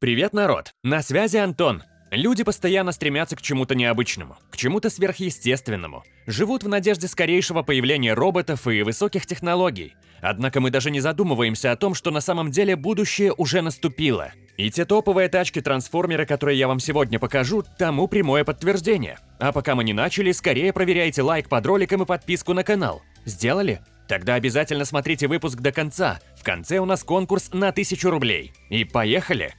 Привет, народ! На связи Антон. Люди постоянно стремятся к чему-то необычному, к чему-то сверхъестественному. Живут в надежде скорейшего появления роботов и высоких технологий. Однако мы даже не задумываемся о том, что на самом деле будущее уже наступило. И те топовые тачки-трансформеры, которые я вам сегодня покажу, тому прямое подтверждение. А пока мы не начали, скорее проверяйте лайк под роликом и подписку на канал. Сделали? Тогда обязательно смотрите выпуск до конца. В конце у нас конкурс на 1000 рублей. И поехали!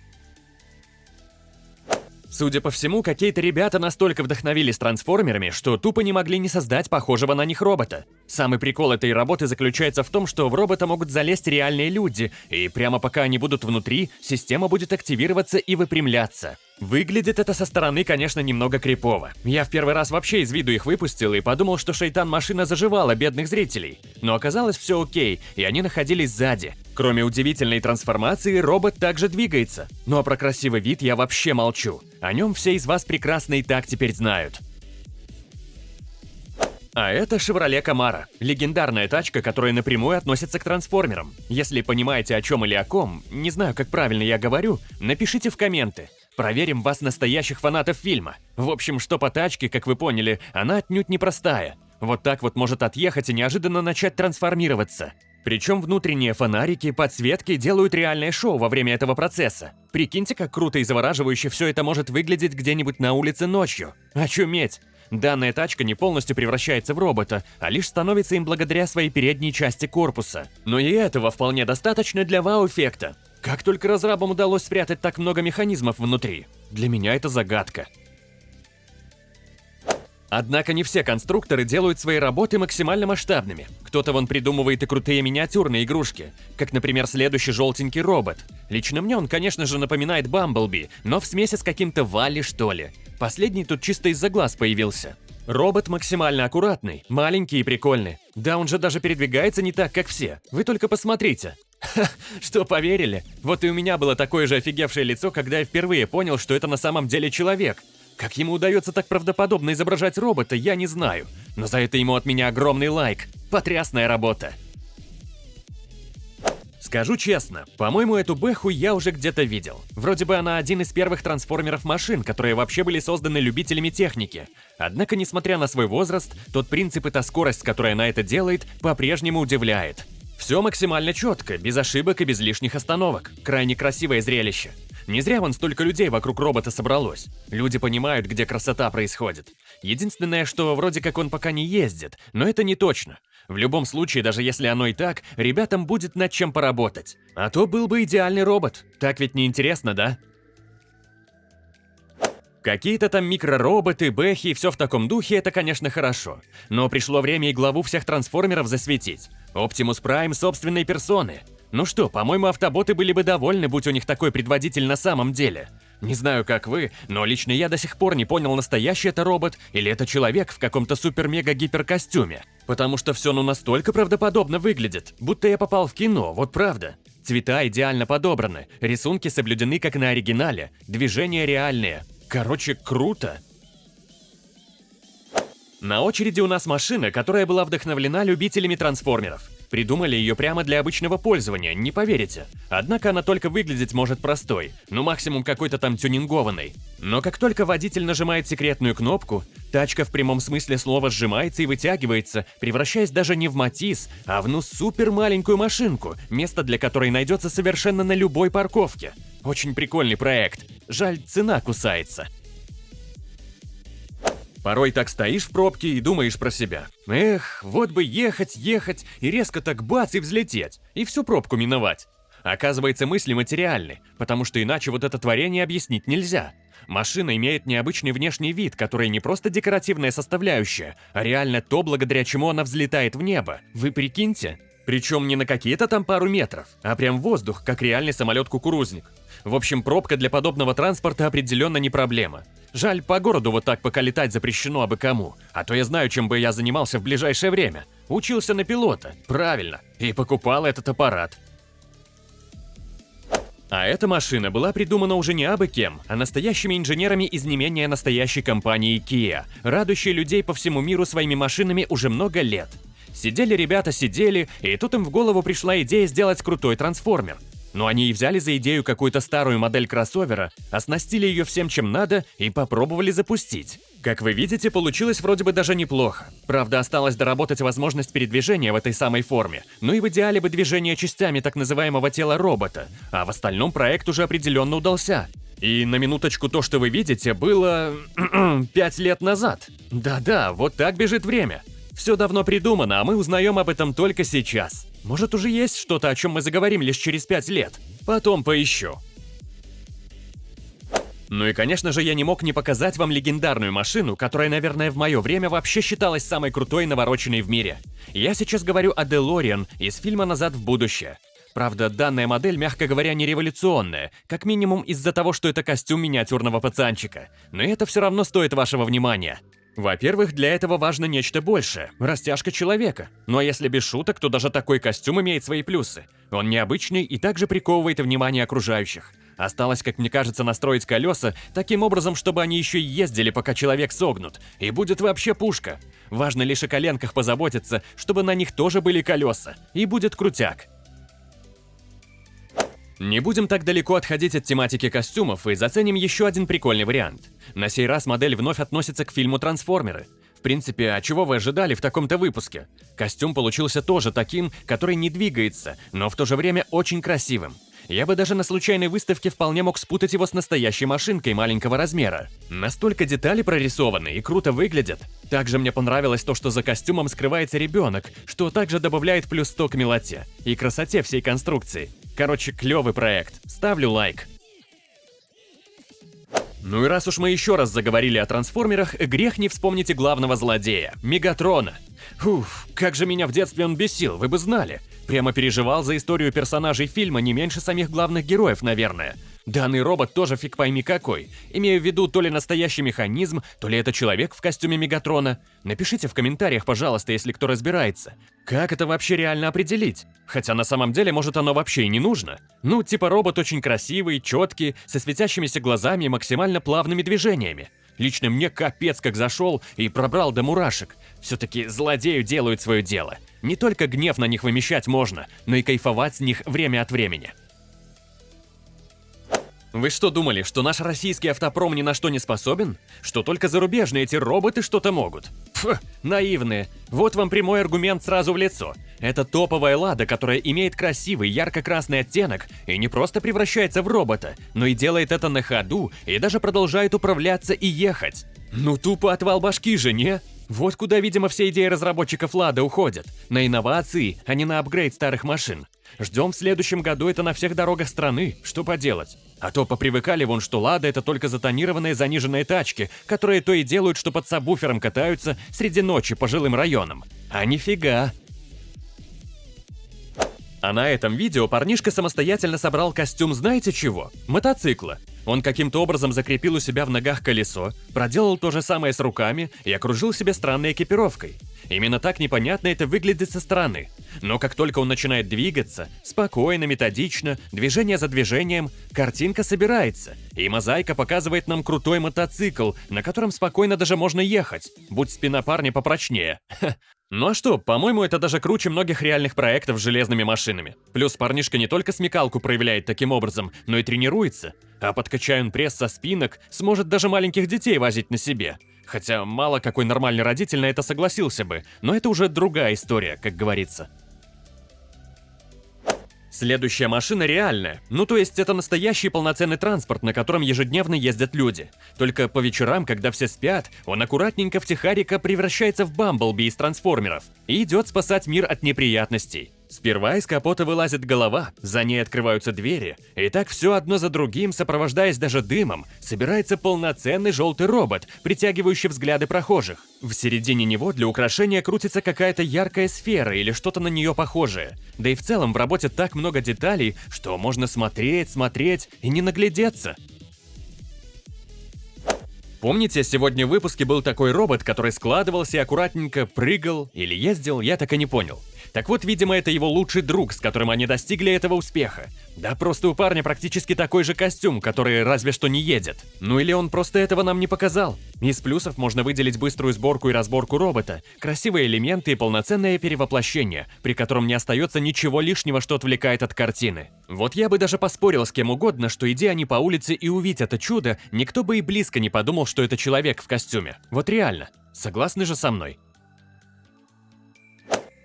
Судя по всему, какие-то ребята настолько вдохновились трансформерами, что тупо не могли не создать похожего на них робота. Самый прикол этой работы заключается в том, что в робота могут залезть реальные люди, и прямо пока они будут внутри, система будет активироваться и выпрямляться. Выглядит это со стороны, конечно, немного крипово. Я в первый раз вообще из виду их выпустил и подумал, что шейтан-машина заживала бедных зрителей. Но оказалось все окей, и они находились сзади. Кроме удивительной трансформации, робот также двигается. Ну а про красивый вид я вообще молчу. О нем все из вас прекрасно и так теперь знают. А это Chevrolet Camaro. Легендарная тачка, которая напрямую относится к трансформерам. Если понимаете о чем или о ком, не знаю, как правильно я говорю, напишите в комменты. Проверим вас, настоящих фанатов фильма. В общем, что по тачке, как вы поняли, она отнюдь непростая. Вот так вот может отъехать и неожиданно начать трансформироваться. Причем внутренние фонарики, подсветки делают реальное шоу во время этого процесса. Прикиньте, как круто и завораживающе все это может выглядеть где-нибудь на улице ночью. Очуметь! Данная тачка не полностью превращается в робота, а лишь становится им благодаря своей передней части корпуса. Но и этого вполне достаточно для вау-эффекта. Как только разрабам удалось спрятать так много механизмов внутри? Для меня это загадка. Однако не все конструкторы делают свои работы максимально масштабными. Кто-то вон придумывает и крутые миниатюрные игрушки, как, например, следующий желтенький робот. Лично мне он, конечно же, напоминает Бамблби, но в смеси с каким-то Валли, что ли. Последний тут чисто из-за глаз появился. Робот максимально аккуратный, маленький и прикольный. Да он же даже передвигается не так, как все. Вы только посмотрите. Ха, что, поверили? Вот и у меня было такое же офигевшее лицо, когда я впервые понял, что это на самом деле человек. Как ему удается так правдоподобно изображать робота, я не знаю. Но за это ему от меня огромный лайк. Потрясная работа. Скажу честно, по-моему, эту Бэху я уже где-то видел. Вроде бы она один из первых трансформеров машин, которые вообще были созданы любителями техники. Однако, несмотря на свой возраст, тот принцип и та скорость, которая она это делает, по-прежнему удивляет. Все максимально четко, без ошибок и без лишних остановок. Крайне красивое зрелище. Не зря вон столько людей вокруг робота собралось. Люди понимают, где красота происходит. Единственное, что вроде как он пока не ездит, но это не точно. В любом случае, даже если оно и так, ребятам будет над чем поработать. А то был бы идеальный робот. Так ведь не интересно, да? Какие-то там микророботы, бэхи и все в таком духе, это, конечно, хорошо. Но пришло время и главу всех трансформеров засветить. Оптимус Прайм собственной персоны. Ну что, по-моему, автоботы были бы довольны, будь у них такой предводитель на самом деле. Не знаю, как вы, но лично я до сих пор не понял, настоящий это робот или это человек в каком-то супер-мега-гиперкостюме. Потому что все ну настолько правдоподобно выглядит, будто я попал в кино, вот правда. Цвета идеально подобраны, рисунки соблюдены как на оригинале, движения реальные. Короче, круто. На очереди у нас машина, которая была вдохновлена любителями трансформеров. Придумали ее прямо для обычного пользования, не поверите. Однако она только выглядеть может простой, ну максимум какой-то там тюнингованной. Но как только водитель нажимает секретную кнопку, тачка в прямом смысле слова сжимается и вытягивается, превращаясь даже не в Матис, а в ну супер маленькую машинку, место для которой найдется совершенно на любой парковке. Очень прикольный проект. Жаль, цена кусается. Порой так стоишь в пробке и думаешь про себя. Эх, вот бы ехать, ехать, и резко так бац и взлететь, и всю пробку миновать. Оказывается, мысли материальны, потому что иначе вот это творение объяснить нельзя. Машина имеет необычный внешний вид, который не просто декоративная составляющая, а реально то, благодаря чему она взлетает в небо. Вы прикиньте? Причем не на какие-то там пару метров, а прям воздух, как реальный самолет-кукурузник. В общем, пробка для подобного транспорта определенно не проблема. Жаль, по городу вот так пока летать запрещено абы кому. А то я знаю, чем бы я занимался в ближайшее время. Учился на пилота, правильно, и покупал этот аппарат. А эта машина была придумана уже не абы кем, а настоящими инженерами из не менее настоящей компании Kia, радующей людей по всему миру своими машинами уже много лет. Сидели ребята, сидели, и тут им в голову пришла идея сделать крутой трансформер. Но они и взяли за идею какую-то старую модель кроссовера, оснастили ее всем, чем надо, и попробовали запустить. Как вы видите, получилось вроде бы даже неплохо. Правда, осталось доработать возможность передвижения в этой самой форме, ну и в идеале бы движение частями так называемого тела робота, а в остальном проект уже определенно удался. И на минуточку то, что вы видите, было... пять лет назад. Да-да, вот так бежит время. Все давно придумано, а мы узнаем об этом только сейчас. Может, уже есть что-то, о чем мы заговорим лишь через пять лет. Потом поищу. Ну и, конечно же, я не мог не показать вам легендарную машину, которая, наверное, в мое время вообще считалась самой крутой навороченной в мире. Я сейчас говорю о DeLorean из фильма «Назад в будущее». Правда, данная модель, мягко говоря, не революционная, как минимум из-за того, что это костюм миниатюрного пацанчика. Но это все равно стоит вашего внимания. Во-первых, для этого важно нечто большее – растяжка человека. А если без шуток, то даже такой костюм имеет свои плюсы. Он необычный и также приковывает внимание окружающих. Осталось, как мне кажется, настроить колеса таким образом, чтобы они еще и ездили, пока человек согнут. И будет вообще пушка. Важно лишь о коленках позаботиться, чтобы на них тоже были колеса. И будет крутяк. Не будем так далеко отходить от тематики костюмов и заценим еще один прикольный вариант. На сей раз модель вновь относится к фильму «Трансформеры». В принципе, а чего вы ожидали в таком-то выпуске? Костюм получился тоже таким, который не двигается, но в то же время очень красивым. Я бы даже на случайной выставке вполне мог спутать его с настоящей машинкой маленького размера. Настолько детали прорисованы и круто выглядят. Также мне понравилось то, что за костюмом скрывается ребенок, что также добавляет плюс 100 к милоте и красоте всей конструкции. Короче, клевый проект. Ставлю лайк. Ну и раз уж мы еще раз заговорили о трансформерах, грех не вспомните главного злодея – Мегатрона. Уф, как же меня в детстве он бесил, вы бы знали. Прямо переживал за историю персонажей фильма не меньше самих главных героев, наверное – Данный робот тоже фиг пойми какой. Имею в виду то ли настоящий механизм, то ли это человек в костюме Мегатрона. Напишите в комментариях, пожалуйста, если кто разбирается. Как это вообще реально определить? Хотя на самом деле, может, оно вообще и не нужно. Ну, типа робот очень красивый, четкий, со светящимися глазами и максимально плавными движениями. Лично мне капец как зашел и пробрал до мурашек. Все-таки злодею делают свое дело. Не только гнев на них вымещать можно, но и кайфовать с них время от времени. Вы что думали, что наш российский автопром ни на что не способен? Что только зарубежные эти роботы что-то могут? Фу, наивные. Вот вам прямой аргумент сразу в лицо. Это топовая «Лада», которая имеет красивый ярко-красный оттенок и не просто превращается в робота, но и делает это на ходу и даже продолжает управляться и ехать. Ну тупо отвал башки же, не? Вот куда, видимо, все идеи разработчиков «Лада» уходят. На инновации, а не на апгрейд старых машин. Ждем в следующем году это на всех дорогах страны, что поделать. А то попривыкали вон, что «Лада» — это только затонированные заниженные тачки, которые то и делают, что под сабвуфером катаются среди ночи по жилым районам. А нифига. А на этом видео парнишка самостоятельно собрал костюм знаете чего? Мотоцикла. Он каким-то образом закрепил у себя в ногах колесо, проделал то же самое с руками и окружил себя странной экипировкой. Именно так непонятно это выглядит со стороны. Но как только он начинает двигаться, спокойно, методично, движение за движением, картинка собирается, и мозаика показывает нам крутой мотоцикл, на котором спокойно даже можно ехать, будь спина парня попрочнее. Ну а что, по-моему, это даже круче многих реальных проектов с железными машинами. Плюс парнишка не только смекалку проявляет таким образом, но и тренируется. А подкачая он пресс со спинок, сможет даже маленьких детей возить на себе. Хотя мало какой нормальный родитель на это согласился бы, но это уже другая история, как говорится. Следующая машина реальная. Ну то есть это настоящий полноценный транспорт, на котором ежедневно ездят люди. Только по вечерам, когда все спят, он аккуратненько в Тихарика превращается в Бамблби из трансформеров и идет спасать мир от неприятностей. Сперва из капота вылазит голова, за ней открываются двери, и так все одно за другим, сопровождаясь даже дымом, собирается полноценный желтый робот, притягивающий взгляды прохожих. В середине него для украшения крутится какая-то яркая сфера или что-то на нее похожее. Да и в целом в работе так много деталей, что можно смотреть, смотреть и не наглядеться. Помните, сегодня в выпуске был такой робот, который складывался и аккуратненько прыгал или ездил, я так и не понял. Так вот, видимо, это его лучший друг, с которым они достигли этого успеха. Да просто у парня практически такой же костюм, который разве что не едет. Ну или он просто этого нам не показал. Из плюсов можно выделить быструю сборку и разборку робота, красивые элементы и полноценное перевоплощение, при котором не остается ничего лишнего, что отвлекает от картины. Вот я бы даже поспорил с кем угодно, что иди они по улице и увидеть это чудо, никто бы и близко не подумал, что это человек в костюме. Вот реально. Согласны же со мной?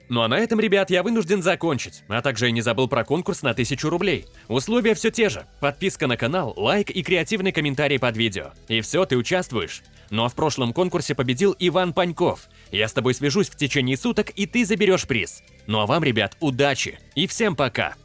Ну а на этом, ребят, я вынужден закончить, а также я не забыл про конкурс на 1000 рублей. Условия все те же. Подписка на канал, лайк и креативный комментарий под видео. И все, ты участвуешь. Ну а в прошлом конкурсе победил Иван Паньков. Я с тобой свяжусь в течение суток, и ты заберешь приз. Ну а вам, ребят, удачи и всем пока!